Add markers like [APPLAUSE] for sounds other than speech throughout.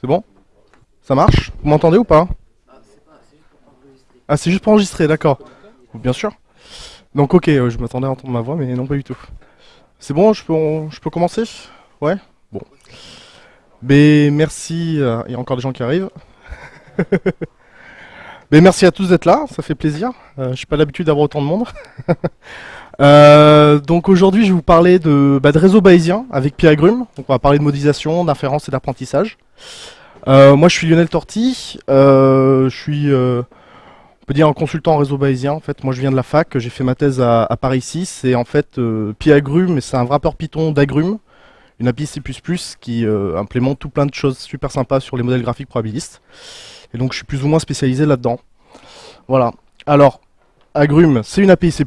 C'est bon? Ça marche? Vous m'entendez ou pas? Ah, c'est juste pour enregistrer, d'accord. Bien sûr. Donc ok, euh, je m'attendais à entendre ma voix, mais non pas du tout. C'est bon, je peux, je peux commencer? Ouais? Bon. Mais merci, euh, il y a encore des gens qui arrivent. Mais [LAUGHS] merci à tous d'être là, ça fait plaisir. Euh, je suis pas l'habitude d'avoir autant de monde. [LAUGHS] Euh, donc aujourd'hui, je vais vous parler de, bah, de réseau bayésien avec Pierre Agrume. Donc on va parler de modélisation, d'inférence et d'apprentissage. Euh, moi, je suis Lionel Torti. Euh, je suis, euh, on peut dire, un consultant en réseau bayésien. En fait, moi, je viens de la fac. J'ai fait ma thèse à, à Paris 6. Et en fait, euh, Pi Agrume, c'est un wrapper Python d'Agrume, une API C++ qui implémente tout plein de choses super sympas sur les modèles graphiques probabilistes. Et donc, je suis plus ou moins spécialisé là-dedans. Voilà. Alors, Agrume, c'est une API C++.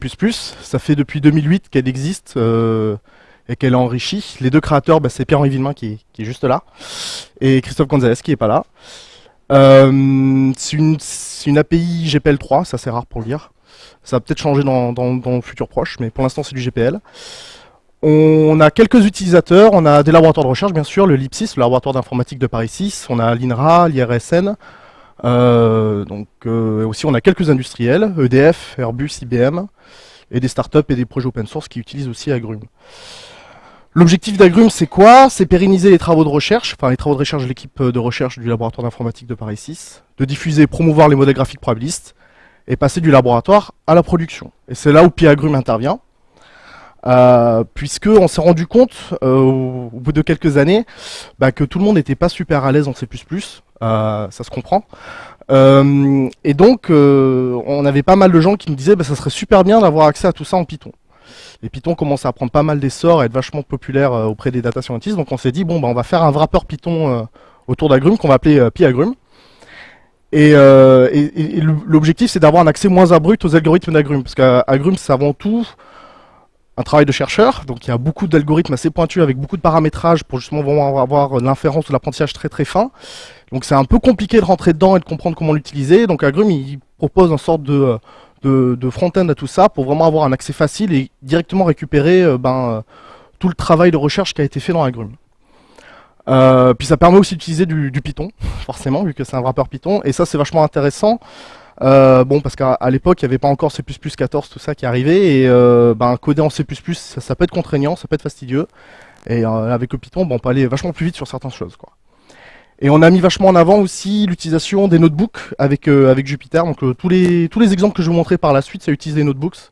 Ça fait depuis 2008 qu'elle existe euh, et qu'elle est enrichie. Les deux créateurs, bah, c'est Pierre-Henri Villemain qui est, juste là et Christophe Gonzalez qui est pas là. Euh, c'est une, c'est une API GPL3, c'est rare pour le dire. Ça va peut-être changer dans, le futur proche, mais pour l'instant c'est du GPL. On a quelques utilisateurs, on a des laboratoires de recherche bien sûr, le LIPSIS, le laboratoire d'informatique de Paris 6, on a l'INRA, l'IRSN, donc euh, aussi on a quelques industriels, EDF, Airbus, IBM, et des startups et des projets open source qui utilisent aussi Agrume. L'objectif d'Agrume, c'est quoi? C'est pérenniser les travaux de recherche, enfin les travaux de recherche de l'équipe de recherche du laboratoire d'informatique de Paris 6, de diffuser et promouvoir les modèles graphiques probabilistes, et passer du laboratoire à la production. Et c'est là où Pi Agrume intervient, euh, puisque on s'est rendu compte, euh, au, bout de quelques années, bah, que tout le monde n'était pas super à l'aise en C++, euh, ça se comprend. Euh, et donc, euh, on avait pas mal de gens qui nous disaient, bah, ça serait super bien d'avoir accès à tout ça en Python. Et Python commence à prendre pas mal d'essor, à être vachement populaire euh, auprès des data scientists. Donc on s'est dit, bon, bah, on va faire un wrapper Python euh, autour d'Agrume qu'on va appeler euh, PyAgrume. Et, euh, et l'objectif, c'est d'avoir un accès moins abrupt aux algorithmes d'Agrume. Parce qu'Agrume, c'est avant tout un travail de chercheur. Donc il y a beaucoup d'algorithmes assez pointus avec beaucoup de paramétrage pour justement avoir de l'inférence ou l'apprentissage très très fin. Donc c'est un peu compliqué de rentrer dedans et de comprendre comment l'utiliser. Donc Agrume, il propose une sorte de, euh, de, de front-end à tout ça pour vraiment avoir un accès facile et directement récupérer euh, ben, euh, tout le travail de recherche qui a été fait dans Agrume. Euh, puis ça permet aussi d'utiliser du, du Python, [LAUGHS] forcément, vu que c'est un wrapper Python. Et ça, c'est vachement intéressant. Euh, bon, parce qu'à l'époque, il n'y avait pas encore C++ 14, tout ça qui arrivait. Et euh, ben, coder en C++, ça, ça peut être contraignant, ça peut être fastidieux. Et euh, avec le Python, bon, on peut aller vachement plus vite sur certaines choses. Quoi. Et on a mis vachement en avant aussi l'utilisation des notebooks avec, euh, avec Jupyter. Donc euh, tous, les, tous les exemples que je vous montrer par la suite, ça utilise des notebooks.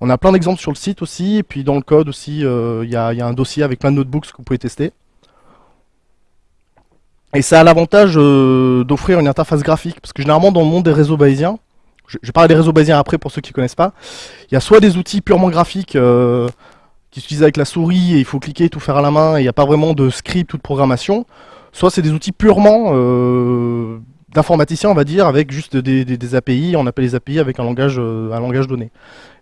On a plein d'exemples sur le site aussi, et puis dans le code aussi, euh, il y, a, il y a un dossier avec plein de notebooks que vous pouvez tester. Et ça a l'avantage euh, d'offrir une interface graphique, parce que généralement dans le monde des réseaux bayésiens, je, je parle des réseaux bayésiens après pour ceux qui ne connaissent pas, il y a soit des outils purement graphiques euh, qui s'utilisent avec la souris et il faut cliquer, tout faire à la main, et il n'y a pas vraiment de script ou de programmation, soit c'est des outils purement euh, d'informaticiens, on va dire, avec juste des, des- des API, on appelle les API avec un langage, euh, un langage donné.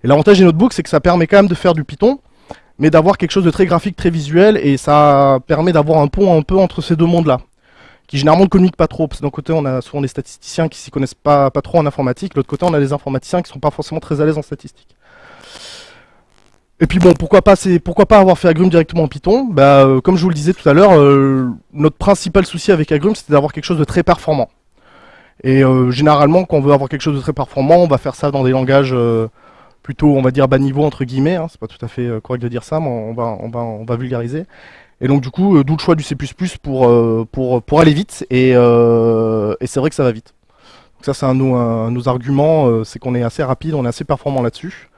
Et l'avantage des notebooks, c'est que ça permet quand même de faire du Python, mais d'avoir quelque chose de très graphique, très visuel, et ça permet d'avoir un pont un peu entre ces deux mondes-là, qui généralement ne communiquent pas trop, parce que d'un côté, on a souvent des statisticiens qui s'y connaissent pas, trop en informatique, l'autre côté, on a des informaticiens qui sont pas forcément très à l'aise en statistique. Et puis bon, pourquoi pas, pourquoi pas avoir fait Agrume directement en Python? Bah, euh, comme je vous le disais tout à l'heure, euh, notre principal souci avec Agrume, c'était d'avoir quelque chose de très performant. Et euh, généralement, quand on veut avoir quelque chose de très performant, on va faire ça dans des langages plutôt, on va dire, bas niveau entre guillemets. Hein, c'est pas tout à fait correct de dire ça, mais on va vulgariser. Et donc du coup, euh, d'où le choix du C++ pour euh, pour pour aller vite. Et, euh, et c'est vrai que ça va vite. Donc ça, c'est un un de nos arguments, c'est qu'on est assez rapide, on est assez performant là-dessus.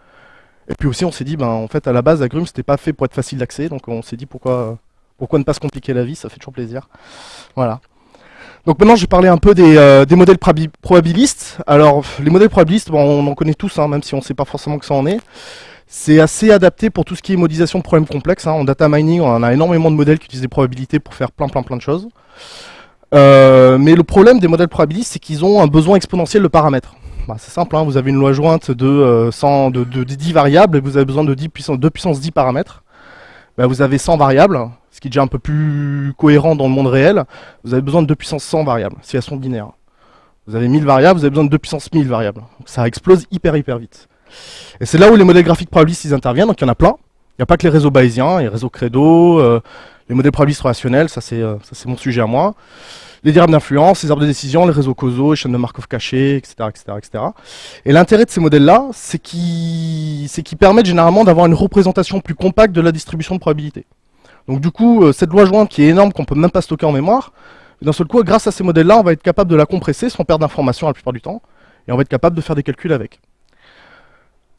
Et puis aussi, on s'est dit, ben, en fait, à la base, Agrume, c'était pas fait pour être facile d'accès, donc on s'est dit pourquoi, pourquoi ne pas se compliquer la vie, ça fait toujours plaisir. Voilà. Donc maintenant, je vais parler un peu des, euh, modèles probabi- probabilistes. Alors, les modèles probabilistes, bon, on en connaît tous, hein, même si on ne sait pas forcément que ça en est. C'est assez adapté pour tout ce qui est modélisation de problèmes complexes. hein. En data mining, on a énormément de modèles qui utilisent des probabilités pour faire plein, plein, plein de choses. Euh, mais le problème des modèles probabilistes, c'est qu'ils ont un besoin exponentiel de paramètres. Bah, c'est simple, hein, vous avez une loi jointe de, euh, 100, de, de, de 10 variables et vous avez besoin de 10 puissance, 2 puissance 10 paramètres. Bah, vous avez 100 variables, ce qui est déjà un peu plus cohérent dans le monde réel. Vous avez besoin de 2 puissance 100 variables, si elles sont binaires. Vous avez 1000 variables, vous avez besoin de 2 puissance 1000 variables. Donc ça explose hyper hyper vite. Et c'est là où les modèles graphiques probabilistes ils interviennent, donc il y en a plein. Il n'y a pas que les réseaux bayésiens, les réseaux credo, euh, les modèles probabilistes relationnels, ça c'est mon sujet à moi les diagrammes d'influence, les arbres de décision, les réseaux causaux, les chaînes de Markov cachées, etc. etc., etc. Et l'intérêt de ces modèles-là, c'est qu'ils permettent généralement d'avoir une représentation plus compacte de la distribution de probabilité. Donc du coup, euh, cette loi jointe qui est énorme, qu'on peut même pas stocker en mémoire, d'un seul coup, grâce à ces modèles-là, on va être capable de la compresser sans perdre d'informations la plupart du temps, et on va être capable de faire des calculs avec.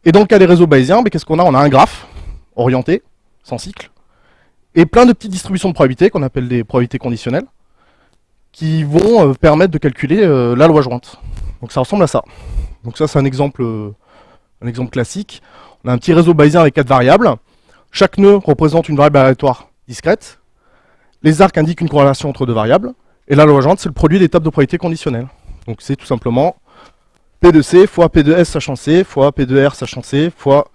Et dans le cas des réseaux bayésiens, ben, qu'est-ce qu'on a? On a un graphe orienté, sans cycle, et plein de petites distributions de probabilités qu'on appelle des probabilités conditionnelles qui vont euh, permettre de calculer euh, la loi jointe. Donc ça ressemble à ça. Donc ça c'est un exemple, un exemple classique. On a un petit réseau bayésien avec quatre variables. Chaque nœud représente une variable aléatoire discrète. Les arcs indiquent une corrélation entre deux variables. Et la loi c'est le produit des tables de probabilité conditionnelles. Donc c'est tout simplement P de C fois P de S sachant C, fois P de R sachant C, fois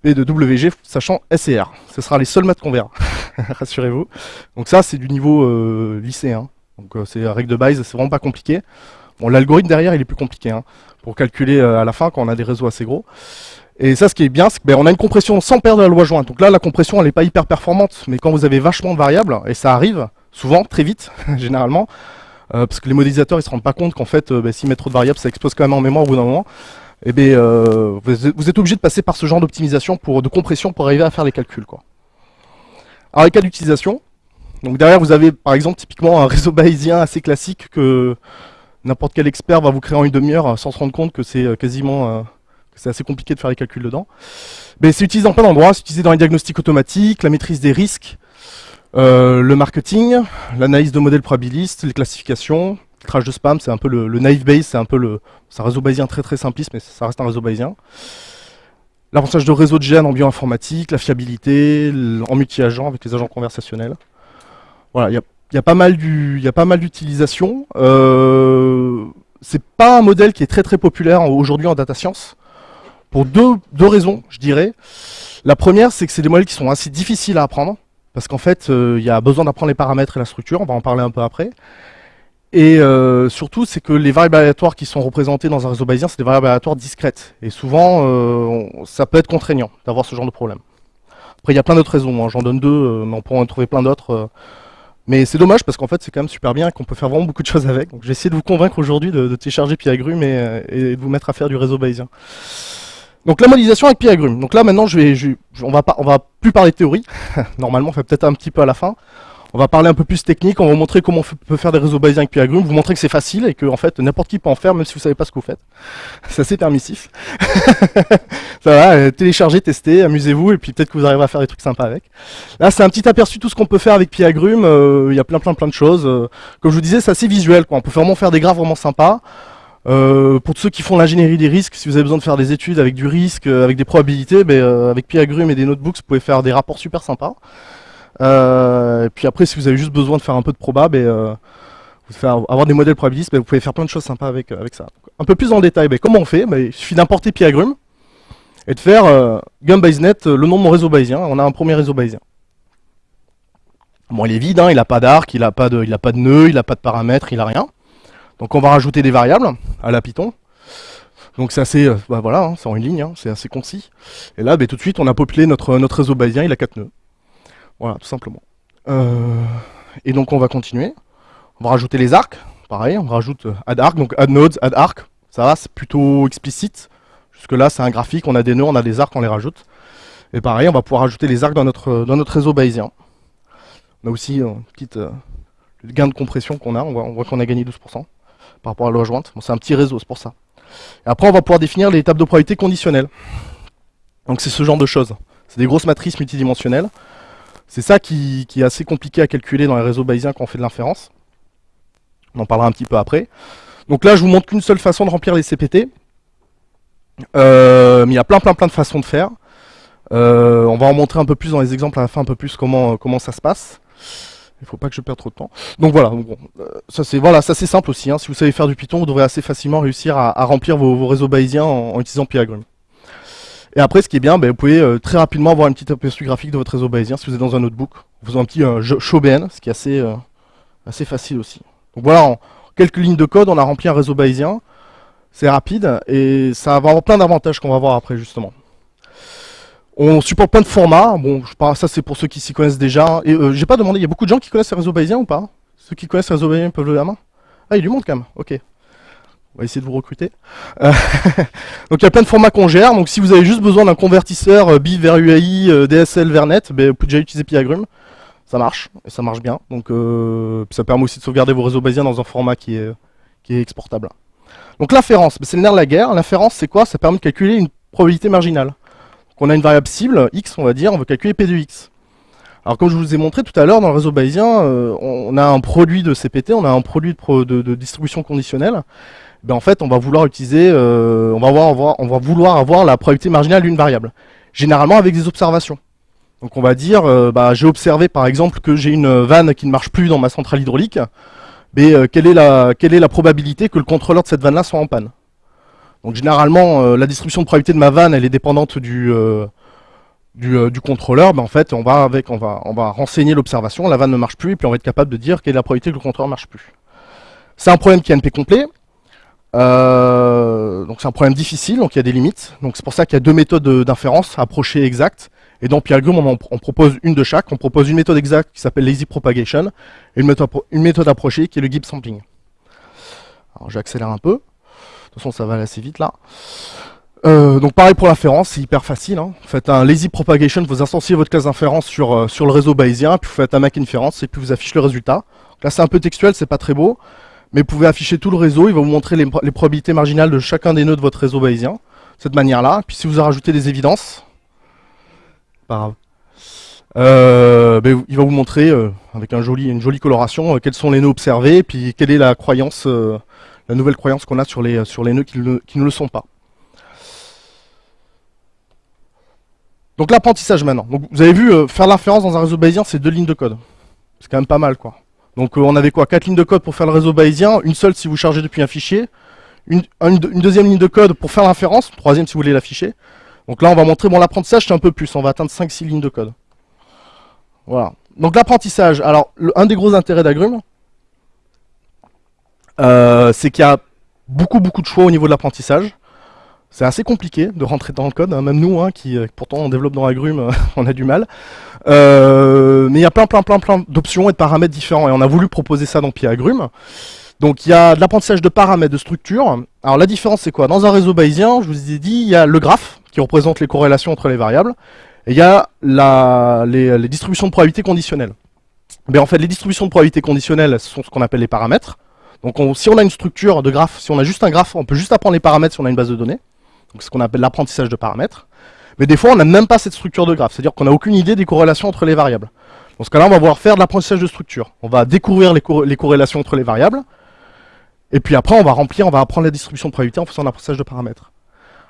P de WG sachant S et R. Ce sera les seuls maths qu'on verra, [LAUGHS] rassurez-vous. Donc ça, c'est du niveau lycéen. Donc euh, c'est règle de base, c'est vraiment pas compliqué. Bon, l'algorithme derrière, il est plus compliqué hein, pour calculer euh, à la fin quand on a des réseaux assez gros. Et ça, ce qui est bien, c'est qu'on ben, a une compression sans perdre la loi jointe. Donc là, la compression, elle n'est pas hyper performante, mais quand vous avez vachement de variables, et ça arrive souvent, très vite, [LAUGHS] généralement, euh, parce que les modélisateurs, ils se rendent pas compte qu'en fait, ben, s'ils mettent trop de variables, ça explose quand même en mémoire au bout d'un moment. Et bien, vous, êtes obligé de passer par ce genre d'optimisation, de compression, pour arriver à faire les calculs. Quoi. Alors, les cas d'utilisation, donc derrière, vous avez par exemple typiquement un réseau bayésien assez classique que n'importe quel expert va vous créer en une demi-heure sans se rendre compte que c'est euh, quasiment euh, c'est assez compliqué de faire les calculs dedans. Mais c'est utilisé en plein d'endroits, c'est utilisé dans les diagnostics automatiques, la maîtrise des risques, euh, le marketing, l'analyse de modèles probabilistes, les classifications, le crash de spam, c'est un peu le, naive base, c'est un peu le, un réseau bayésien très très simpliste, mais ça reste un réseau bayésien. L'apprentissage de réseau de gènes en bioinformatique, la fiabilité, en multi-agents avec les agents conversationnels. Voilà, il y a, pas mal d'utilisation. Euh, c'est pas un modèle qui est très très populaire aujourd'hui en data science, pour deux, raisons, je dirais. La première, c'est que c'est des modèles qui sont assez difficiles à apprendre, parce qu'en fait, euh, il y a besoin d'apprendre les paramètres et la structure, on va en parler un peu après. Et euh, surtout, c'est que les variables aléatoires qui sont représentées dans un réseau bayésien, c'est des variables aléatoires discrètes. Et souvent, euh, ça peut être contraignant d'avoir ce genre de problème. Après, il y a plein d'autres raisons, hein. j'en donne deux, mais on pourra en trouver plein d'autres. Mais c'est dommage parce qu'en fait c'est quand même super bien et qu'on peut faire vraiment beaucoup de choses avec. Donc j'ai essayé de vous convaincre aujourd'hui de, télécharger Piagrum et, et, de vous mettre à faire du réseau bayésien. Donc la modélisation avec Piagrum. Donc là maintenant je vais, on va pas, on va plus parler de théorie. [LAUGHS] Normalement on fait peut-être un petit peu à la fin. On va parler un peu plus technique, on va vous montrer comment on peut faire des réseaux bayésiens avec Pyagrum, vous montrer que c'est facile et que en fait n'importe qui peut en faire même si vous savez pas ce que vous faites. [LAUGHS] C'est assez permissif. [LAUGHS] Ça va, euh, téléchargez, testez, amusez-vous et puis peut-être que vous arriverez à faire des trucs sympas avec. Là c'est un petit aperçu de tout ce qu'on peut faire avec Pyagrum, euh, il y a plein plein plein de choses. Euh, comme je vous disais c'est assez visuel, quoi. on peut vraiment faire des graphes vraiment sympas. Pour ceux qui font l'ingénierie des risques, si vous avez besoin de faire des études avec du risque, avec des probabilités, ben, avec Pyagrum et des notebooks, vous pouvez faire des rapports super sympas. Euh, et puis après, si vous avez juste besoin de faire un peu de proba, ben, euh, faire, avoir des modèles probabilistes, ben, vous pouvez faire plein de choses sympas avec, avec ça. un peu plus en détail, comment on fait? Il suffit d'importer Piagrum et de faire euh, GumBaseNet, le nom de mon réseau bayésien. On a un premier réseau bayésien. Bon, il est vide, hein, il n'a pas d'arc, il n'a pas, de, pas de nœud, il n'a pas de paramètres, il n'a rien. Donc on va rajouter des variables à la Python. Donc c'est assez, bah voilà, hein, c'est en une ligne, hein, c'est assez concis. Et là, ben, tout de suite, on a populé notre, notre réseau bayésien, il a 4 nœuds. Voilà, tout simplement. Euh, et donc on va continuer. On va rajouter les arcs. Pareil, on rajoute euh, add arc, donc add nodes, add arc. Ça va, c'est plutôt explicite. Jusque là, c'est un graphique, on a des nœuds, on a des arcs, on les rajoute. Et pareil, on va pouvoir rajouter les arcs dans notre, dans notre réseau bayésien. On a aussi un petit euh, gain de compression qu'on a. On voit, qu'on a gagné 12% par rapport à la loi jointe. Bon, c'est un petit réseau, c'est pour ça. Après, on va pouvoir définir les tables de probabilité conditionnelles. Donc c'est ce genre de choses. C'est des grosses matrices multidimensionnelles. C'est ça qui, est assez compliqué à calculer dans les réseaux bayésiens quand on fait de l'inférence. On en parlera un petit peu après. Donc là, je vous montre qu'une seule façon de remplir les CPT. Euh, mais il y a plein plein plein de façons de faire. Euh, on va en montrer un peu plus dans les exemples à la fin, un peu plus comment ça se passe. Il faut pas que je perde trop de temps. Donc voilà, euh, ça c'est voilà, simple aussi. Hein. Si vous savez faire du Python, vous devrez assez facilement réussir à, remplir vos, réseaux bayésiens en, utilisant Pyagrum. Et après, ce qui est bien, ben, vous pouvez euh, très rapidement avoir une petite aperçu graphique de votre réseau bayésien si vous êtes dans un notebook, en faisant un petit euh, show ce qui est assez, assez facile aussi. Donc voilà, en quelques lignes de code, on a rempli un réseau bayésien. C'est rapide et ça va avoir plein d'avantages qu'on va voir après justement. On supporte plein de formats. Bon, je ça c'est pour ceux qui s'y connaissent déjà. Et euh, j'ai pas demandé, il y a beaucoup de gens qui connaissent les réseaux bayésiens ou pas? Ceux qui connaissent les réseaux bayésiens peuvent lever la main? Ah, il y a du monde quand même. Ok. On va essayer de vous recruter. Euh, [LAUGHS] donc il y a plein de formats qu'on gère. Donc si vous avez juste besoin d'un convertisseur euh, vers UAI, euh, DSL vers net, ben, vous pouvez déjà utiliser Piagrum. Ça marche, et ça marche bien. Donc ça permet aussi de sauvegarder vos réseaux bayésiens dans un format qui est, qui est exportable. Donc l'inférence, ben, c'est le nerf de la guerre. L'inférence, c'est quoi? Ça permet de calculer une probabilité marginale. Donc on a une variable cible, x, on va dire, on veut calculer p de x. Alors comme je vous ai montré tout à l'heure, dans le réseau bayésien, on a un produit de CPT, on a un produit de, distribution conditionnelle. Ben, en fait, on va vouloir utiliser, euh, on, va avoir, on va vouloir avoir la probabilité marginale d'une variable. Généralement avec des observations. Donc on va dire, euh, bah, j'ai observé par exemple que j'ai une vanne qui ne marche plus dans ma centrale hydraulique. Mais euh, quelle, est la, quelle est la probabilité que le contrôleur de cette vanne-là soit en panne? Donc généralement, la distribution de probabilité de ma vanne, elle est dépendante du, du, contrôleur. Ben, en fait, on va, avec, on va, on va renseigner l'observation, la vanne ne marche plus, et puis on va être capable de dire quelle est la probabilité que le contrôleur ne marche plus. C'est un problème qui est NP complet. Euh, donc c'est un problème difficile, donc il y a des limites. Donc c'est pour ça qu'il y a deux méthodes d'inférence, approchée et exacte. Et dans Pyalgum, on, on, propose une de chaque. On propose une méthode exacte qui s'appelle Lazy Propagation et une méthode, une méthode approchée qui est le Gibbs Sampling. Alors j'accélère un peu. Toute façon, ça va aller assez vite là. Euh, donc pareil pour l'inférence, c'est hyper facile. Hein. Vous faites un lazy propagation, vous instanciez votre classe d'inférence sur, euh, sur le réseau bayésien, puis vous faites un make inference et puis vous affichez le résultat. là c'est un peu textuel, c'est pas très beau mais vous pouvez afficher tout le réseau, il va vous montrer les, probabilités marginales de chacun des nœuds de votre réseau bayésien, de cette manière-là. Puis si vous rajoutez des évidences, pas grave, euh, ben, il va vous montrer, euh, avec un joli, une jolie coloration, euh, quels sont les nœuds observés, puis quelle est la croyance, la nouvelle croyance qu'on a sur les, sur les nœuds qui ne, qui ne le sont pas. Donc l'apprentissage maintenant. Donc, vous avez vu, faire l'inférence dans un réseau bayésien, c'est deux lignes de code. C'est quand même pas mal, quoi. Donc euh, on avait quoi? Quatre lignes de code pour faire le réseau bayésien, une seule si vous chargez depuis un fichier, une, deuxième ligne de code pour faire l'inférence, troisième si vous voulez l'afficher. Donc là on va montrer, bon l'apprentissage c'est un peu plus, on va atteindre 5-6 lignes de code. Voilà. Donc l'apprentissage, alors un des gros intérêts d'Agrum, euh, c'est qu'il y a beaucoup beaucoup de choix au niveau de l'apprentissage. C'est assez compliqué de rentrer dans le code, hein. même nous, hein, qui euh, pourtant on développe dans Agrum, [LAUGHS] on a du mal. Euh, mais il y a plein plein plein plein d'options et de paramètres différents, et on a voulu proposer ça dans Agrum. Donc il y a de l'apprentissage de paramètres, de structures. Alors la différence c'est quoi? Dans un réseau bayésien, je vous ai dit, il y a le graphe, qui représente les corrélations entre les variables, et il y a la, les, distributions de probabilité conditionnelles. Mais en fait, les distributions de probabilité conditionnelles sont ce qu'on appelle les paramètres. Donc si on a une structure de graphe, si on a juste un graphe, on peut juste apprendre les paramètres si on a une base de données donc ce qu'on appelle l'apprentissage de paramètres. Mais des fois, on n'a même pas cette structure de graphe, c'est-à-dire qu'on n'a aucune idée des corrélations entre les variables. Dans ce cas-là, on va pouvoir faire de l'apprentissage de structure. On va découvrir les, corrélations entre les variables, et puis après, on va remplir, on va apprendre la distribution de probabilité en faisant l'apprentissage de paramètres.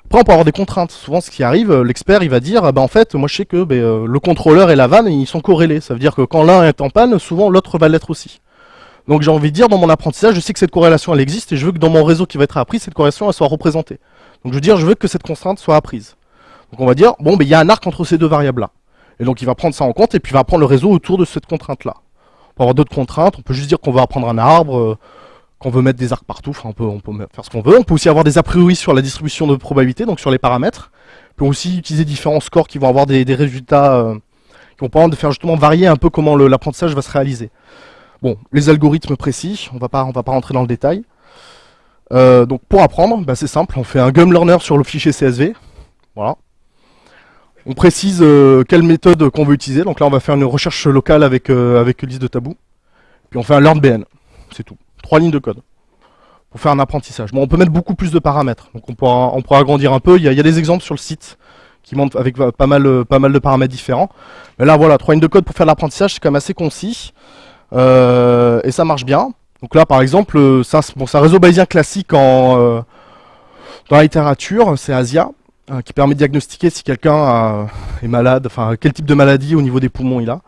Après, on peut avoir des contraintes. Souvent, ce qui arrive, euh, l'expert, il va dire, bah, en fait, moi, je sais que ben, euh, le contrôleur et la vanne, ils sont corrélés. Ça veut dire que quand l'un est en panne, souvent, l'autre va l'être aussi. Donc, j'ai envie de dire, dans mon apprentissage, je sais que cette corrélation, elle existe, et je veux que dans mon réseau qui va être appris, cette corrélation, elle soit représentée. Donc je veux dire, je veux que cette constante soit apprise. Donc on va dire, bon, ben, il y a un arc entre ces deux variables-là. Et donc il va prendre ça en compte et puis il va prendre le réseau autour de cette contrainte-là. On peut avoir d'autres contraintes, on peut juste dire qu'on va apprendre un arbre, euh, qu'on veut mettre des arcs partout, enfin on peut, on peut faire ce qu'on veut. On peut aussi avoir des a priori sur la distribution de probabilité, donc sur les paramètres. On peut aussi utiliser différents scores qui vont avoir des, résultats euh, qui vont permettre de faire justement varier un peu comment l'apprentissage va se réaliser. Bon, les algorithmes précis, on va pas, on va pas rentrer dans le détail. Euh, donc pour apprendre, bah, c'est simple, on fait un gum learner sur le fichier CSV. Voilà. On précise euh, quelle méthode qu'on veut utiliser. Donc là, on va faire une recherche locale avec, euh, liste de tabou. Puis on fait un learnBN. C'est tout. Trois lignes de code. Pour faire un apprentissage. Bon, on peut mettre beaucoup plus de paramètres. Donc on pourra, agrandir un peu. Il y, a, des exemples sur le site qui montrent avec pas mal, pas mal de paramètres différents. Mais là, voilà, trois lignes de code pour faire l'apprentissage, c'est quand même assez concis. Et ça marche bien. Donc là, par exemple, euh, c'est un, réseau bayésien classique en, euh, dans la littérature, c'est Asia, euh, qui permet de diagnostiquer si quelqu'un est malade, enfin quel type de maladie au niveau des poumons il a.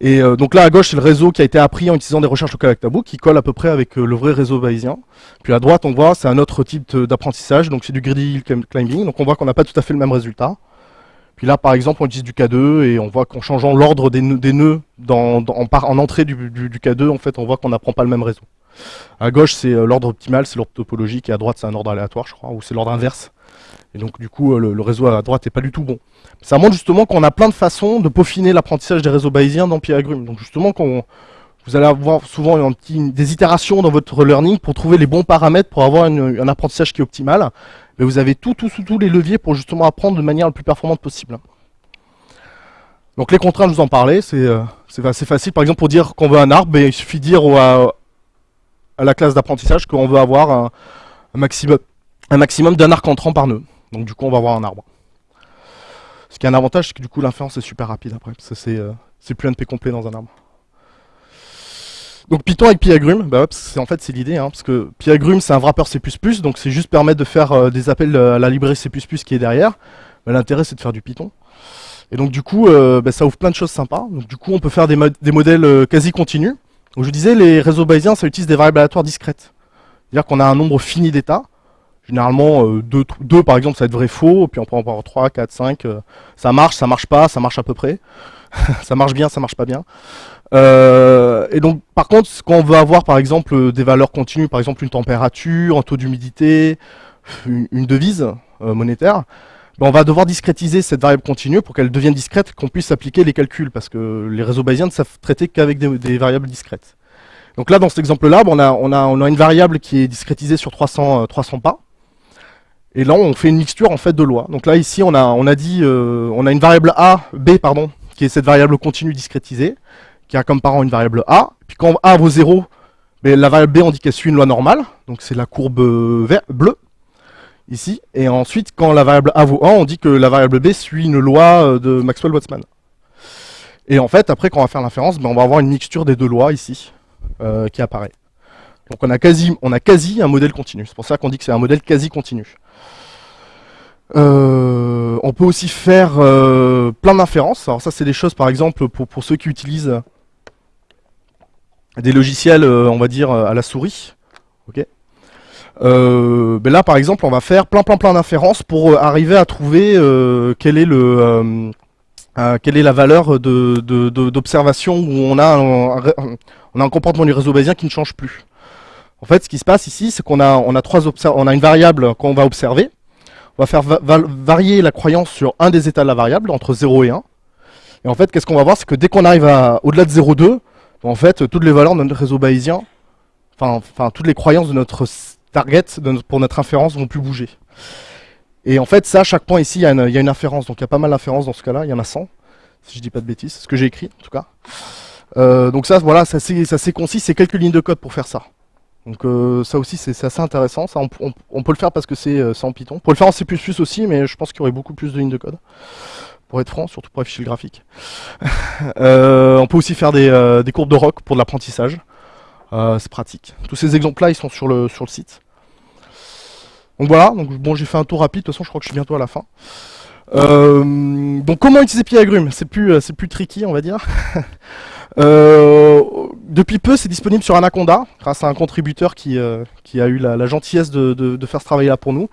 Et donc là, à gauche, c'est le réseau qui a été appris en utilisant des recherches locales avec Tabou, qui colle à peu près avec le vrai réseau bayésien. Puis à droite, on voit, c'est un autre type d'apprentissage, donc c'est du greedy climbing, donc on voit qu'on n'a pas tout à fait le même résultat. Puis là, par exemple, on utilise du K2 et on voit qu'en changeant l'ordre des, nœuds, en, en, entrée du, K2, en fait, on voit qu'on n'apprend pas le même réseau. À gauche, c'est euh, l'ordre optimal, c'est l'ordre topologique, et à droite, c'est un ordre aléatoire, je crois, ou c'est l'ordre inverse. Et donc du coup, le, réseau à droite n'est pas du tout bon. Ça montre justement qu'on a plein de façons de peaufiner l'apprentissage des réseaux bayésiens dans Pyagrum. Donc justement, quand vous allez avoir souvent des itérations dans votre learning pour trouver les bons paramètres pour avoir un apprentissage qui est optimal. Mais vous avez tout, tout, tous les leviers pour justement apprendre de manière la plus performante possible. Donc les contraintes, je vous en parlais, c'est euh, assez facile. Par exemple, pour dire qu'on veut un arbre, ben, il suffit de dire à, la classe d'apprentissage qu'on veut avoir un, maximum un maximum d'un arc entrant par nœud. Donc du coup, on va avoir un arbre. Ce qui a un avantage, c'est que du coup, l'inférence est super rapide après. C'est euh, plus un NP complet dans un arbre. Donc Python avec Pyagrum, bah, c'est en fait c'est l'idée, hein, parce que Pyagrum c'est un wrapper C++, donc c'est juste permettre de faire euh, des appels à la librairie C++ qui est derrière. L'intérêt c'est de faire du Python. Et donc du coup, euh, bah, ça ouvre plein de choses sympas. Donc du coup, on peut faire des, modèles euh, quasi continus. Donc je disais, les réseaux bayésiens, ça utilise des variables aléatoires discrètes. C'est-à-dire qu'on a un nombre fini d'états. Généralement, 2 euh, par exemple, ça va être vrai faux, puis on peut en avoir 3, 4, 5. ça marche, ça marche pas, ça marche à peu près. [LAUGHS] ça marche bien, ça marche pas bien. Et donc, par contre, quand on veut avoir, par exemple, des valeurs continues, par exemple une température, un taux d'humidité, une, devise monétaire, ben, on va devoir discrétiser cette variable continue pour qu'elle devienne discrète, qu'on puisse appliquer les calculs, parce que les réseaux bayésiens ne savent traiter qu'avec des, variables discrètes. Donc là, dans cet exemple-là, ben, on, a, une variable qui est discrétisée sur 300, 300 euh, pas, et là, on fait une mixture en fait de lois. Donc là, ici, on a, dit, euh, on a une variable A, B, pardon, qui est cette variable continue discrétisée, qui a comme parent une variable A. Puis quand A vaut 0, ben, la variable B, on dit qu'elle suit une loi normale, donc c'est la courbe euh, bleue ici. Et ensuite, quand la variable A vaut 1, on dit que la variable B suit une loi euh, de Maxwell-Boltzmann. Et en fait, après, quand on va faire l'inférence, ben, on va avoir une mixture des deux lois ici, euh, qui apparaît. Donc on a quasi, on a quasi un modèle continu. C'est pour ça qu'on dit que c'est un modèle quasi continu. On peut aussi faire plein d'inférences. Alors ça, c'est des choses, par exemple, pour, pour ceux qui utilisent des logiciels, on va dire, à la souris. euh, ben là, par exemple, on va faire plein plein plein d'inférences pour euh, arriver à trouver euh, quelle est la valeur d'observation de, où on a un, on a un comportement du réseau bayésien qui ne change plus. En fait, ce qui se passe ici, c'est qu'on a une variable qu'on va observer. On va faire varier la croyance sur un des états de la variable entre 0 et 1. Et en fait, qu'est-ce qu'on va voir, c'est que dès qu'on arrive au-delà de 0,2, en fait, toutes les valeurs de notre réseau bayésien, enfin, toutes les croyances de notre target pour notre inférence vont plus bouger. Et en fait, ça, à chaque point ici, il y, a une, inférence. Donc il y a pas mal d'inférences dans ce cas-là. Il y en a 100, si je dis pas de bêtises. C'est ce que j'ai écrit, en tout cas. Euh, donc ça, voilà, ça c'est concis. C'est quelques lignes de code pour faire ça. Donc euh, ça aussi, c'est assez intéressant. Ça, on, peut le faire parce que c'est euh, en Python. On peut le faire en C++ aussi, mais je pense qu'il y aurait beaucoup plus de lignes de code. Pour être franc, surtout pour afficher le graphique. [LAUGHS] on peut aussi faire des, des courbes de rock pour de l'apprentissage. Euh, c'est pratique. Tous ces exemples-là, ils sont sur le, sur le site. Donc voilà, donc bon, j'ai fait un tour rapide, de toute façon je crois que je suis bientôt à la fin. Euh, donc comment utiliser Pyagrum C'est plus, euh, c'est plus tricky, on va dire. [LAUGHS] depuis peu, c'est disponible sur Anaconda, grâce à un contributeur qui, qui a eu la, gentillesse de, de, faire ce travail-là pour nous.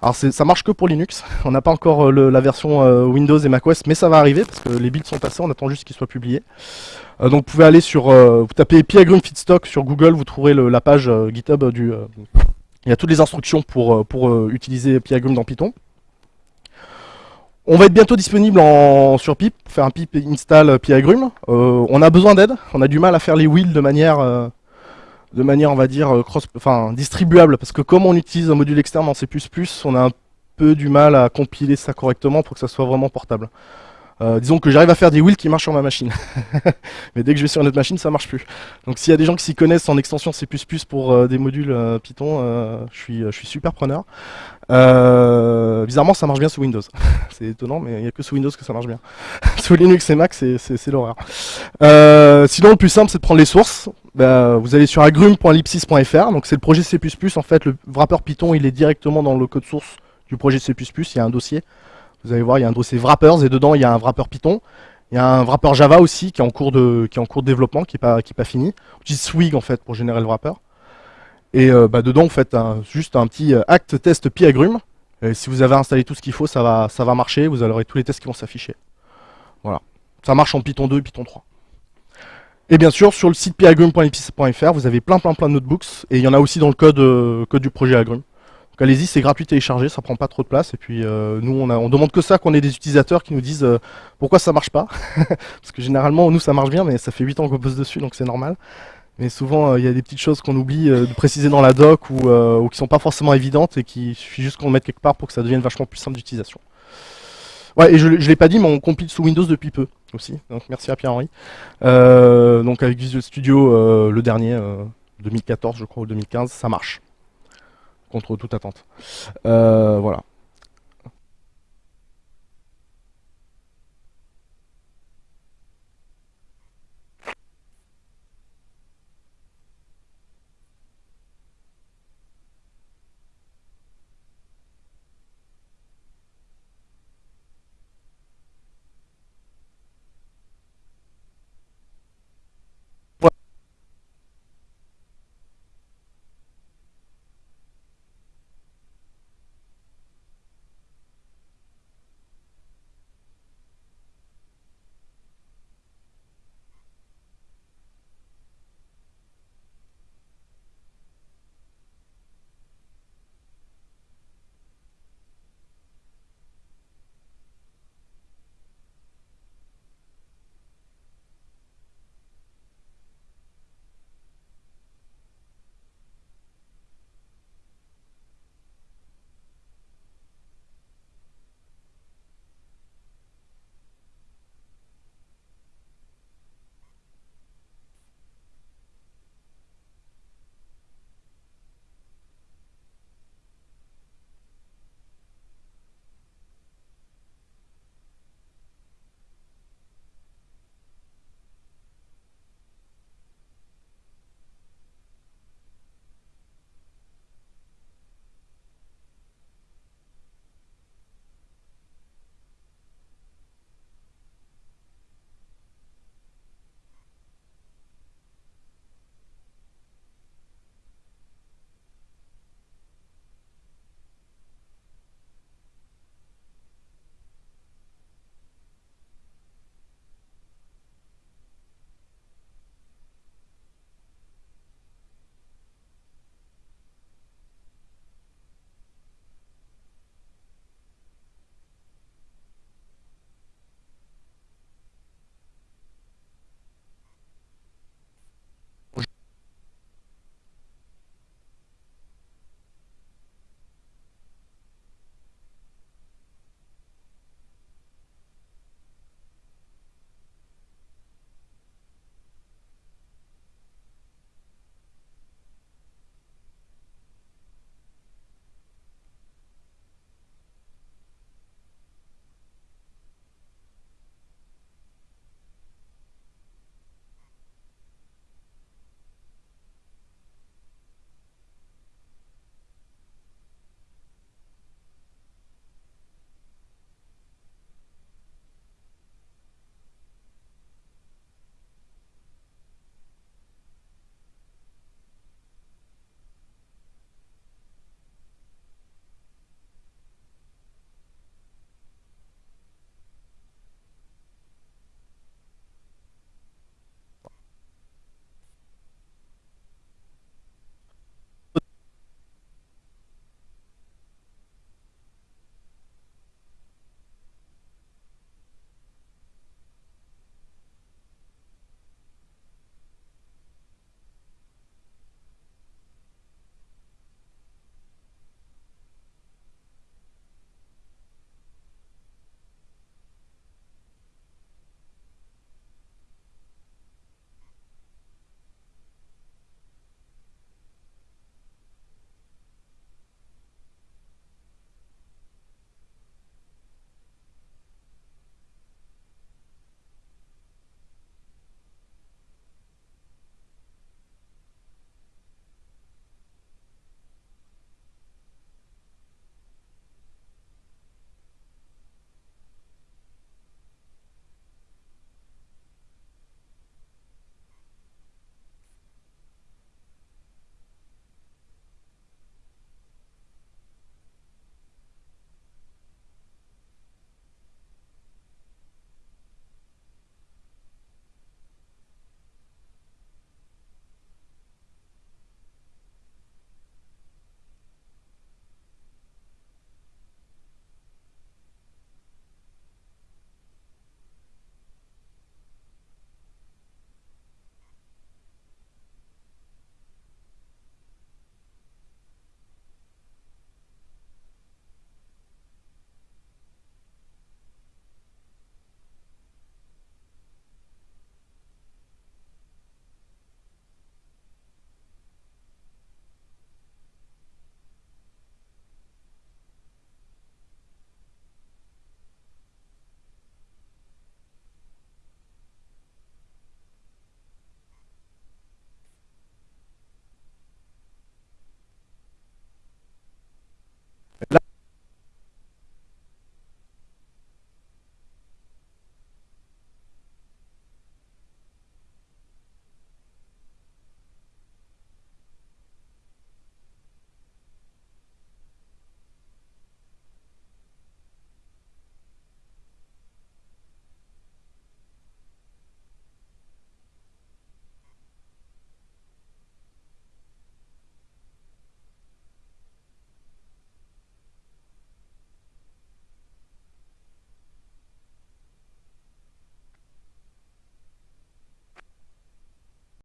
Alors ça marche que pour Linux, [LAUGHS] on n'a pas encore la version Windows et macOS, mais ça va arriver, parce que les builds sont passés, on attend juste qu'ils soient publiés. Euh, donc vous pouvez aller sur, euh, vous tapez Pyagrum Feedstock sur Google, vous trouverez la page euh, GitHub du... il y a toutes les instructions pour, pour utiliser Pyagrum dans Python. On va être bientôt disponible en, sur pip, faire un pip install Pyagrum. on a besoin d'aide, on a du mal à faire les wheels de manière, de manière on va dire, cross, enfin, distribuable, parce que comme on utilise un module externe en C++, on a un peu du mal à compiler ça correctement pour que ça soit vraiment portable. Euh, disons que j'arrive à faire des wheels qui marchent sur ma machine. [LAUGHS] Mais dès que je vais sur une autre machine, ça marche plus. Donc s'il y a des gens qui s'y connaissent en extension C++ pour euh, des modules euh, Python, je, suis, je suis super preneur. bizarrement, ça marche bien sous Windows. [LAUGHS] c'est étonnant, mais il n'y a que sous Windows que ça marche bien. [LAUGHS] sous Linux et Mac, c'est l'horreur. sinon, le plus simple, c'est de prendre les sources. Bah, vous allez sur agrum.ellipsis.fr, donc c'est le projet C++. En fait, le wrapper Python, il est directement dans le code source du projet C++. Il y a un dossier. Vous allez voir, il y a un dossier wrappers et dedans il y a un wrapper Python. Il y a un wrapper Java aussi qui est en cours de, développement, qui n'est pas, fini. On utilise Swig en fait pour générer le wrapper. Et euh, bah, dedans, vous faites juste un petit euh, act test Pyagrum. Et si vous avez installé tout ce qu'il faut, ça va, marcher. Vous aurez tous les tests qui vont s'afficher. Voilà. Ça marche en Python 2 et Python 3. Et bien sûr, sur le site pyagrum.epis.fr, vous avez plein plein plein de notebooks. Et il y en a aussi dans le code, euh, code du projet Agrum. Donc allez-y, c'est gratuit télécharger, ça prend pas trop de place. Et puis euh, nous, on, a, on demande que ça, qu'on ait des utilisateurs qui nous disent euh, pourquoi ça marche pas. [LAUGHS] Parce que généralement, nous, ça marche bien, mais ça fait 8 ans qu'on bosse dessus, donc c'est normal. Mais souvent, euh, il y a des petites choses qu'on oublie de préciser dans la doc ou, ou qui sont pas forcément évidentes et qui suffit juste qu'on le mette quelque part pour que ça devienne vachement plus simple d'utilisation. Ouais, et je, je l'ai pas dit, mais on compile sous Windows depuis peu aussi. Donc merci à Pierre-Henri. donc avec Visual Studio, le dernier, 2014 je crois ou 2015, ça marche contre toute attente. Euh, voilà.